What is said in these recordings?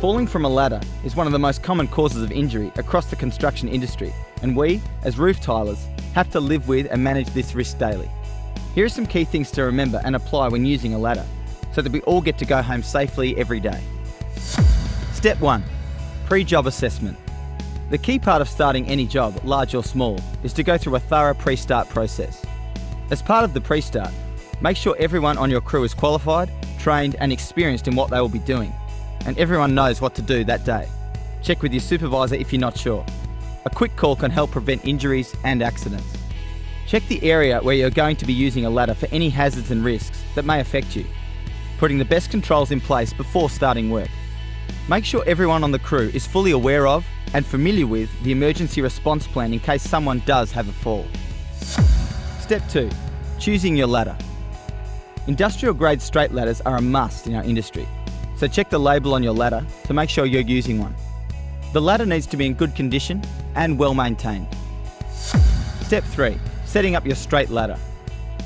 Falling from a ladder is one of the most common causes of injury across the construction industry, and we, as roof tilers, have to live with and manage this risk daily. Here are some key things to remember and apply when using a ladder, so that we all get to go home safely every day. Step 1 Pre job assessment. The key part of starting any job, large or small, is to go through a thorough pre start process. As part of the pre start, make sure everyone on your crew is qualified, trained, and experienced in what they will be doing, and everyone knows what to do that day. Check with your supervisor if you're not sure. A quick call can help prevent injuries and accidents. Check the area where you're going to be using a ladder for any hazards and risks that may affect you, putting the best controls in place before starting work. Make sure everyone on the crew is fully aware of and familiar with the emergency response plan in case someone does have a fall. Step 2. Choosing your ladder. Industrial grade straight ladders are a must in our industry, so check the label on your ladder to make sure you're using one. The ladder needs to be in good condition and well maintained. Step 3. Setting up your straight ladder.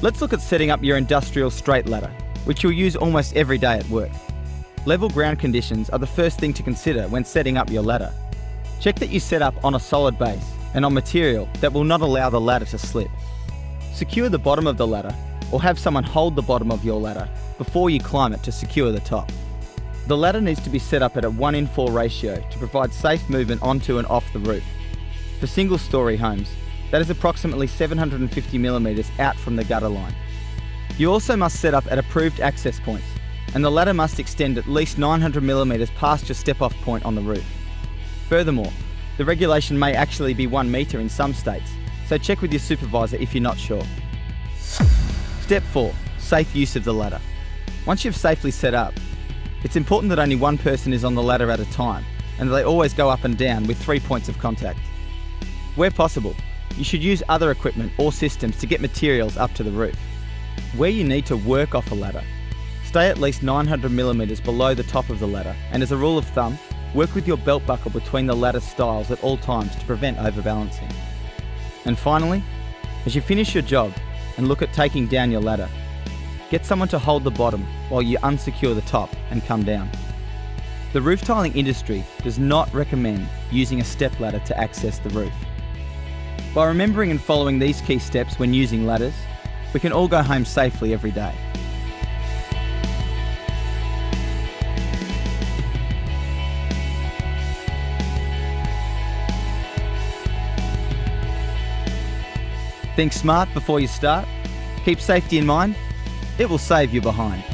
Let's look at setting up your industrial straight ladder, which you'll use almost every day at work. Level ground conditions are the first thing to consider when setting up your ladder. Check that you set up on a solid base and on material that will not allow the ladder to slip. Secure the bottom of the ladder or have someone hold the bottom of your ladder before you climb it to secure the top. The ladder needs to be set up at a 1 in 4 ratio to provide safe movement onto and off the roof. For single story homes, that is approximately 750 millimetres out from the gutter line. You also must set up at approved access points and the ladder must extend at least 900 millimetres past your step off point on the roof. Furthermore, the regulation may actually be 1 metre in some states, so check with your supervisor if you're not sure. Step 4. Safe use of the ladder. Once you've safely set up, it's important that only one person is on the ladder at a time and that they always go up and down with three points of contact. Where possible, you should use other equipment or systems to get materials up to the roof. Where you need to work off a ladder, stay at least 900 millimeters below the top of the ladder and as a rule of thumb, work with your belt buckle between the ladder stiles at all times to prevent overbalancing. And finally, as you finish your job and look at taking down your ladder, get someone to hold the bottom while you unsecure the top and come down. The roof tiling industry does not recommend using a step ladder to access the roof. By remembering and following these key steps when using ladders, we can all go home safely every day. Think smart before you start. Keep safety in mind. It will save you behind.